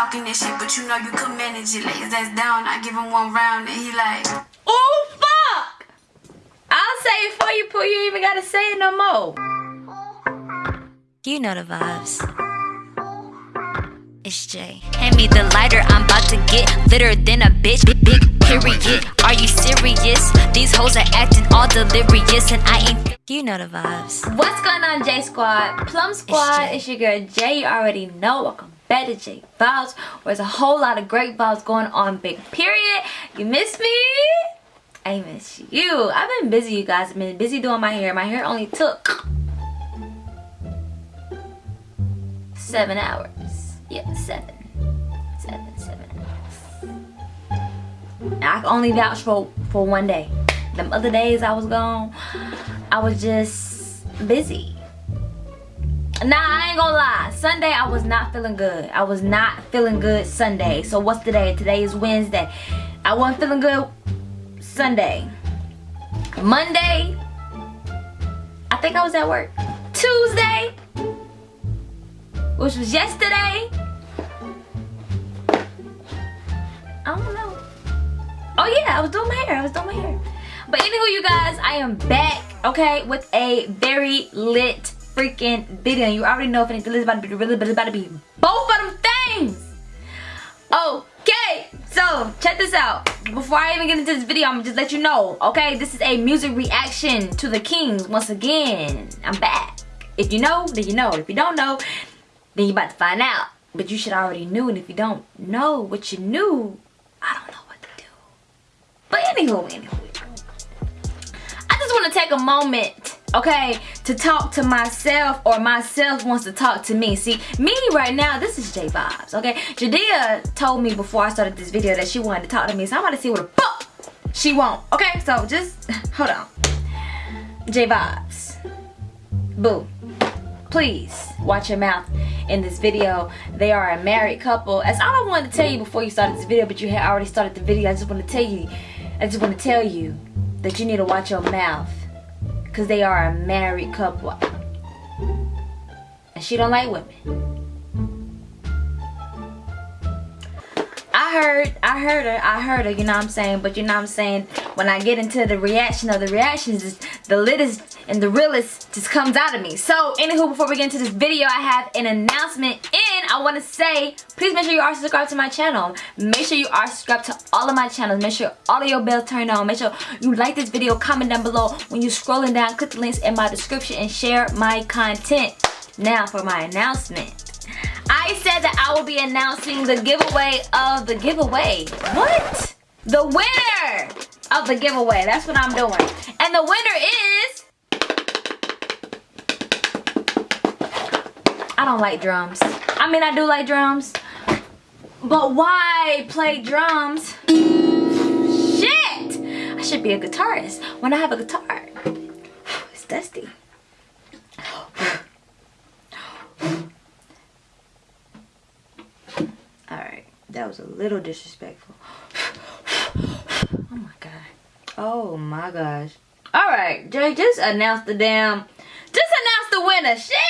talking this shit, but you know you could manage it. Lay his ass down, I give him one round, and he like, Oh fuck! I'll say it for you, Pooh. You even gotta say it no more. You know the vibes. It's Jay. Hand me the lighter, I'm about to get litter than a bitch. Big, big period. Are you serious? These hoes are acting all delirious, and I ain't. You know the vibes. What's going on, J Squad? Plum Squad, Jay. it's, your girl Jay. You already know. Welcome to J Vibes, where there's a whole lot of great vibes going on. Big period. You miss me? I miss you. I've been busy, you guys. I've been busy doing my hair. My hair only took seven hours. Yeah, seven. Seven, seven hours. I can only vouch for, for one day. Them other days I was gone, I was just busy. Nah, I ain't gonna lie. Sunday, I was not feeling good. I was not feeling good Sunday. So what's today? Today is Wednesday. I wasn't feeling good Sunday. Monday, I think I was at work. Tuesday, which was yesterday. I don't know. Oh yeah, I was doing my hair. I was doing my hair. But anywho, you guys, I am back, okay, with a very lit freaking video. You already know if anything is about to be really, but it's about to be both of them things. Okay, so check this out. Before I even get into this video, I'm gonna just let you know, okay? This is a music reaction to the Kings. Once again, I'm back. If you know, then you know. If you don't know, then you're about to find out. But you should already knew, and if you don't know what you knew, I don't know what to do. But anywho, anywho, I just want to take a moment, okay, to talk to myself or myself wants to talk to me. See, me right now, this is J Vibes, okay? Jadea told me before I started this video that she wanted to talk to me, so I'm about to see what the fuck she want, okay? So just, hold on. J Vibes. Boo. Please watch your mouth in this video. They are a married couple. That's all I wanted to tell you before you started this video, but you had already started the video. I just want to tell you, I just want to tell you that you need to watch your mouth. Because they are a married couple. And she don't like women. I heard, I heard her, I heard her, you know what I'm saying? But you know what I'm saying? When I get into the reaction of the reactions, is the littest and the realest just comes out of me. So, anywho, before we get into this video, I have an announcement. I want to say, please make sure you are subscribed to my channel. Make sure you are subscribed to all of my channels. Make sure all of your bells turn on. Make sure you like this video, comment down below. When you're scrolling down, click the links in my description and share my content. Now for my announcement. I said that I will be announcing the giveaway of the giveaway. What? The winner of the giveaway. That's what I'm doing. And the winner is... I don't like drums. I mean, I do like drums. But why play drums? Shit! I should be a guitarist when I have a guitar. It's dusty. Alright, that was a little disrespectful. Oh my god. Oh my gosh. Alright, Jay, just announce the damn. Just announce the winner. Shit!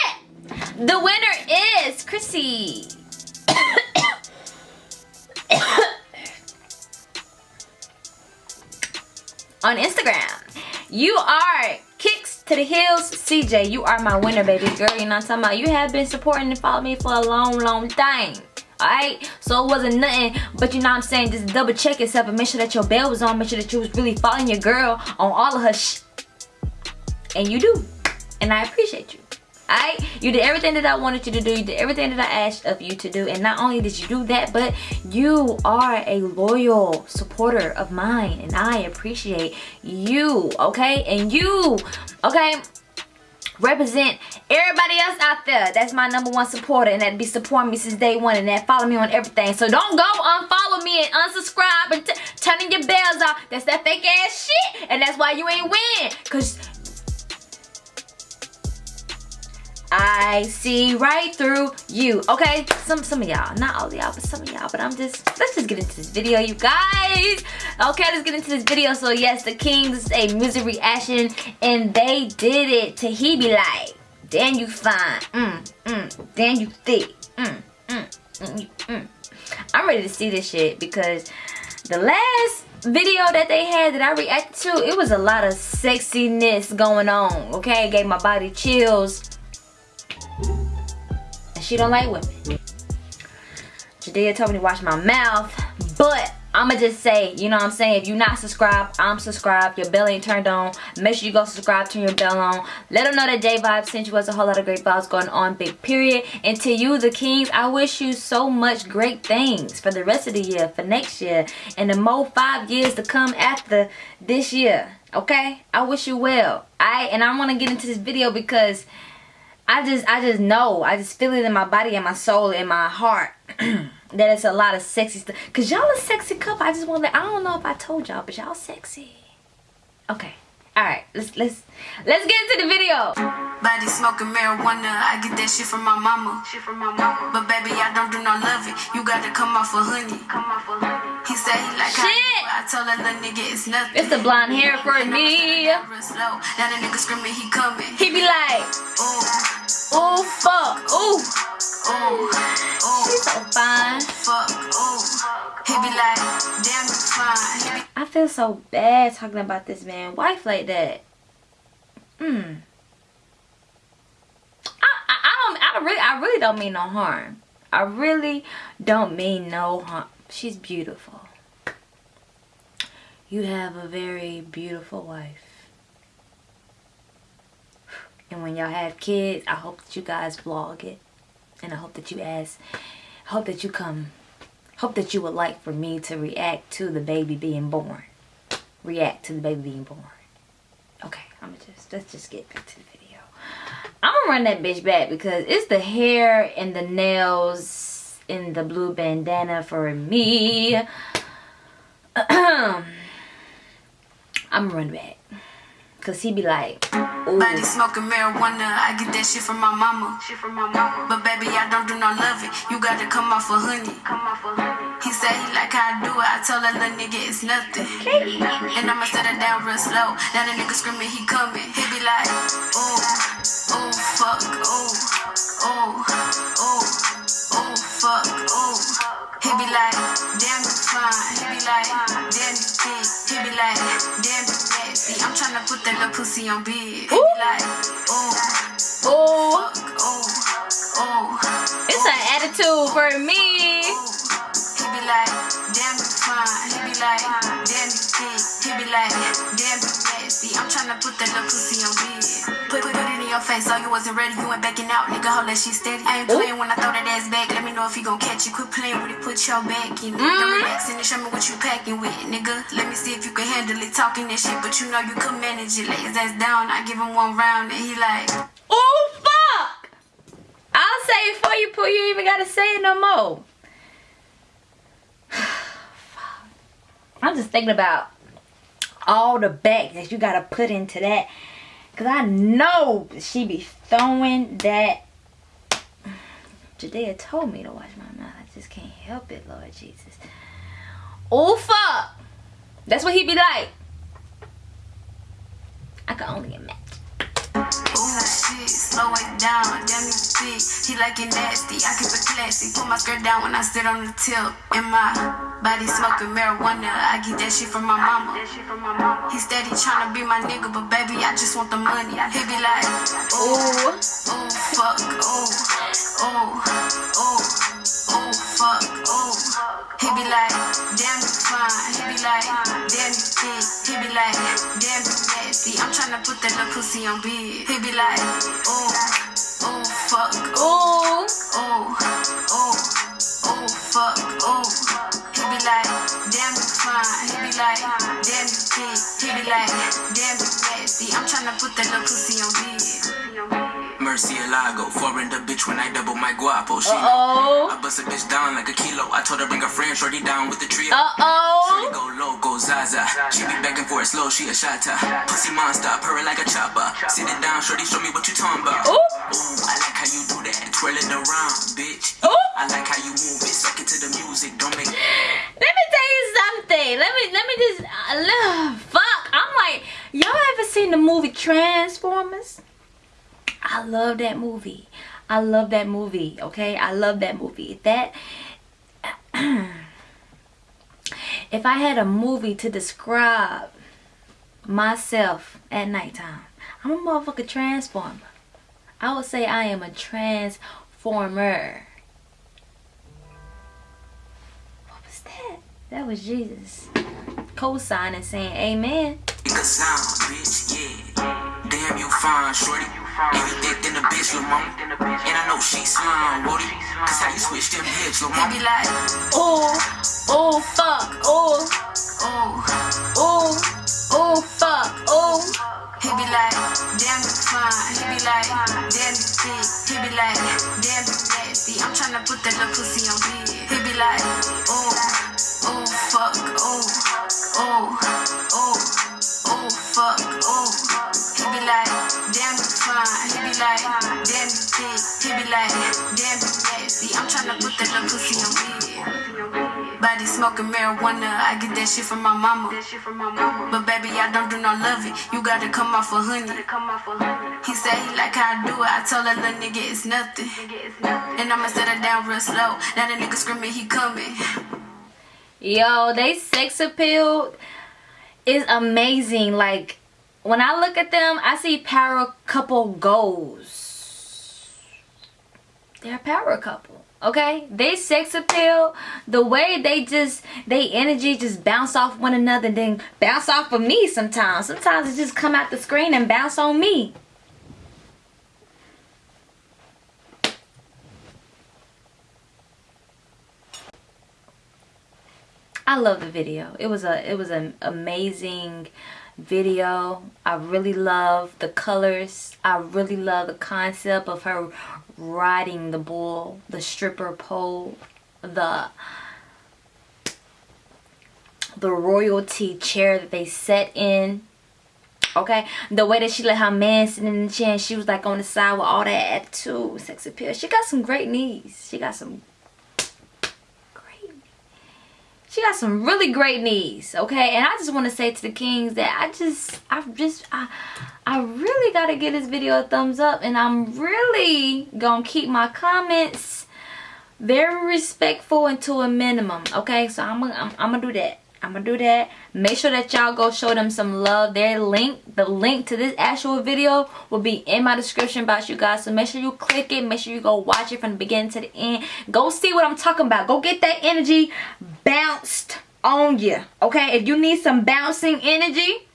The winner is Chrissy. On Instagram. You are kicks to the heels CJ. You are my winner, baby girl. You know what I'm talking about? You have been supporting and following me for a long, long time. Alright? So it wasn't nothing, but you know what I'm saying? Just double check yourself and make sure that your bell was on. Make sure that you was really following your girl on all of her sh And you do. And I appreciate you. You did everything that I wanted you to do. You did everything that I asked of you to do. And not only did you do that, but you are a loyal supporter of mine. And I appreciate you. Okay? And you, okay? represent everybody else out there that's my number one supporter and that be supporting me since day one and that follow me on everything so don't go unfollow me and unsubscribe and turning your bells off that's that fake ass shit and that's why you ain't win because I see right through you. Okay, some some of y'all, not all of y'all, but some of y'all. But I'm just let's just get into this video, you guys. Okay, let's get into this video. So yes, the Kings is a music reaction, and they did it to he be like, damn you fine, mm mm, damn you thick, mm mm mm mm. I'm ready to see this shit because the last video that they had that I reacted to, it was a lot of sexiness going on. Okay, it gave my body chills. She don't like women. Jadea told me to watch my mouth, but I'ma just say, you know what I'm saying? If you're not subscribed, I'm subscribed. Your bell ain't turned on. Make sure you go subscribe, turn your bell on. Let them know that J Vibe sent you us a whole lot of great vibes going on, big period. And to you, the kings, I wish you so much great things for the rest of the year, for next year, and the more five years to come after this year. Okay? I wish you well. I and I want to get into this video because I just I just know. I just feel it in my body and my soul and my heart. that it's a lot of sexy stuff. Cause y'all a sexy couple. I just want to I don't know if I told y'all, but y'all sexy. Okay. Alright, let's let's let's get into the video. Body smoking marijuana, I get that shit from my mama. Shit from my mama. But baby, I don't do no loving. You gotta come off for honey. Come off for honey. He said he like how Shit. I told that little nigga it's nothing. It's the blonde hair for me. real slow. Now the nigga screaming, he coming. He be like, Ooh, oh fuck, ooh, ooh, ooh. she's so fine. fuck, ooh. He be like, damn, you fine. I feel so bad talking about this man wife like that. Hmm. I, I, I don't I really I really don't mean no harm. I really don't mean no harm. She's beautiful. You have a very beautiful wife. And when y'all have kids, I hope that you guys vlog it. And I hope that you ask hope that you come hope that you would like for me to react to the baby being born. React to the baby being born. Okay, I'm gonna just let's just get back to the video. I'm gonna run that bitch back because it's the hair and the nails in the blue bandana for me. I'm gonna run back. Cause he be like, ooh. Body smoking marijuana, I get that shit from my mama. Shit from my mama. But baby, I don't do no loving. You gotta come off for honey. Come off for honey. He said he like how I do it. I told that little nigga it's nothing. And I'ma set it down real slow. Now the nigga screaming, he coming. He be like, ooh, ooh, fuck, ooh, ooh, tryna put that little pussy on. He be like, ooh, Ooh, fuck, ooh, ooh. it's an attitude for me. He be like, damn, you fine. He be like, damn, you thick. He be like, damn, you nasty. I'm tryna put that little pussy your face, so you wasn't ready, you ain't backing out. Nigga, hold that shit steady. I ain't playing when I throw that ass back. Let me know if he gon' catch you. Quit playing with it, put your back in it. Don't relax and show me what you packing with, nigga. Let me see if you can handle it. Talking that shit, but you know you could manage it. Lay his ass down, I give him one round, and he like, Oh fuck! I'll say it for you, Pooh. You even gotta say it no more. I'm just thinking about all the back that you gotta put into that. Cause I know she be throwing that. Jadea told me to watch my mouth. I just can't help it, Lord Jesus. Oh fuck! That's what he be like. I can only imagine. Ooh, shit, slow it down, damn you thick. He like it nasty, I keep it classy. Put my skirt down when I sit on the tip. And my body smoking marijuana, I get that shit from my mama. He steady tryna be my nigga, but baby, I just want the money. He be like, Ooh. ooh, fuck, ooh, ooh, ooh, ooh, fuck, ooh. He be like, damn you fine. He be like, damn you thick. He be like, damn you nasty. I'm tryna put that little pussy on bed. He be like, ooh, fuck, oh, oh, oh, ooh, fuck, oh. He be like, damn you fine. He be like, damn you thick. He be like, damn you nasty. I'm tryna put that little pussy on bed. Mercy Alago, foreign the bitch when I double my guapo. She Uh-oh. I bust a bitch down like a kilo. I told her bring her friend, shorty down with the trio. Uh-oh. go low, go Zaza. She be back and forth slow, she a shatter. Pussy monster, purring like a chopper. Sit it down, shorty, show me what you talking about. Ooh. Ooh, I like how you do that. Twirl it around, bitch. Ooh. I like how you move it, suck it to the music. Don't make Let me tell you something. Let me let me just uh, fuck. I'm like, y'all ever seen the movie Transformers? I love that movie. I love that movie. Okay, I love that movie. That if I had a movie to describe myself at nighttime, I'm a motherfucker transformer. I would say I am a transformer. What was that? That was Jesus. Co-signing saying amen. Damn, you fine, shorty. And you thick than a bitch, lil' mama. And I know she slime, Woody. Cause how you switch them hips, lil' He mama. be like, Oh, oh, fuck, oh, oh. oh, oh, fuck, oh. He be like, damn you fine. He be like, damn you thick. He be like, damn you nasty. I'm tryna put that little pussy on bed. He be like, oh, oh fuck, oh, oh, oh, oh fuck, oh. Damn you fine. He be like, damn you thick. He be like, damn you nasty. I'm tryna put that little pussy on bed. Body smoking marijuana, I get that shit from my mama. But baby, I don't do no loving. You gotta come off a honey. He said he like how I do it. I told that little nigga it's nothing. And I'ma set her down real slow. Now the nigga screaming, he coming. Yo, they sex appeal is amazing. Like when I look at them, I see power couple goals. They're a power couple. Okay, they sex appeal, the way they just they energy just bounce off one another, and then bounce off of me. Sometimes, sometimes it just come out the screen and bounce on me. I love the video. It was a it was an amazing video. I really love the colors. I really love the concept of her riding the bull, the stripper pole, the the royalty chair that they sat in. Okay, the way that she let her man sit in the chair and she was like on the side with all that attitude, sex appeal. She got some great knees. She got some great she got some really great knees okay? And i just want to say to the kings that i just i just i i really gotta give this video a thumbs up and i'm really gonna keep my comments very respectful and to a minimum okay? So i'm gonna I'm, I'm gonna do that i'm gonna do that. Make sure that y'all go show them some love. Their link the link to this actual video will be in my description box you guys. So make sure you click it. Make sure you go watch it from the beginning to the end. Go see what i'm talking about. Go get that energy bounced on you okay? If you need some bouncing energy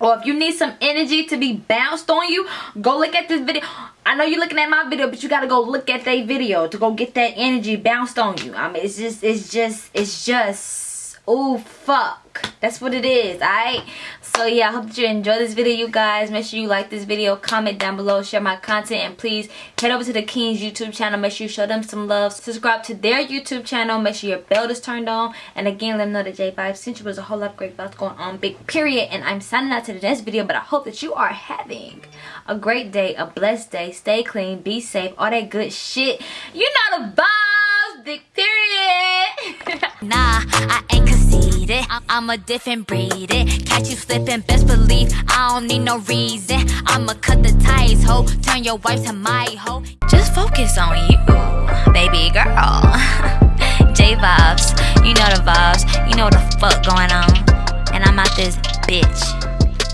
or if you need some energy to be bounced on you go look at this video. I know you're looking at my video but you gotta go look at their video to go get that energy bounced on you. I mean it's just it's just it's just oh fuck. That's what it is alright so yeah i hope that you enjoy this video you guys. Make sure you like this video. Comment down below. Share my content. And please head over to the kings youtube channel. Make sure you show them some love. Subscribe to their youtube channel. Make sure your bell is turned on. And again let them know that J Vibe sent you was a whole lot of great vibes going on big period. And i'm signing out to the next video but i hope that you are having a great day a blessed day. Stay clean. Be safe. All that good shit. You know the vibes big period. Nah, I ain't I'm, I'm a different breed. It. Catch you slipping, best believe I don't need no reason. I'ma cut the ties, ho. Turn your wife to my hoe. Just focus on you, baby girl. J vibes, you know the vibes. You know the fuck going on. And I'm out this bitch.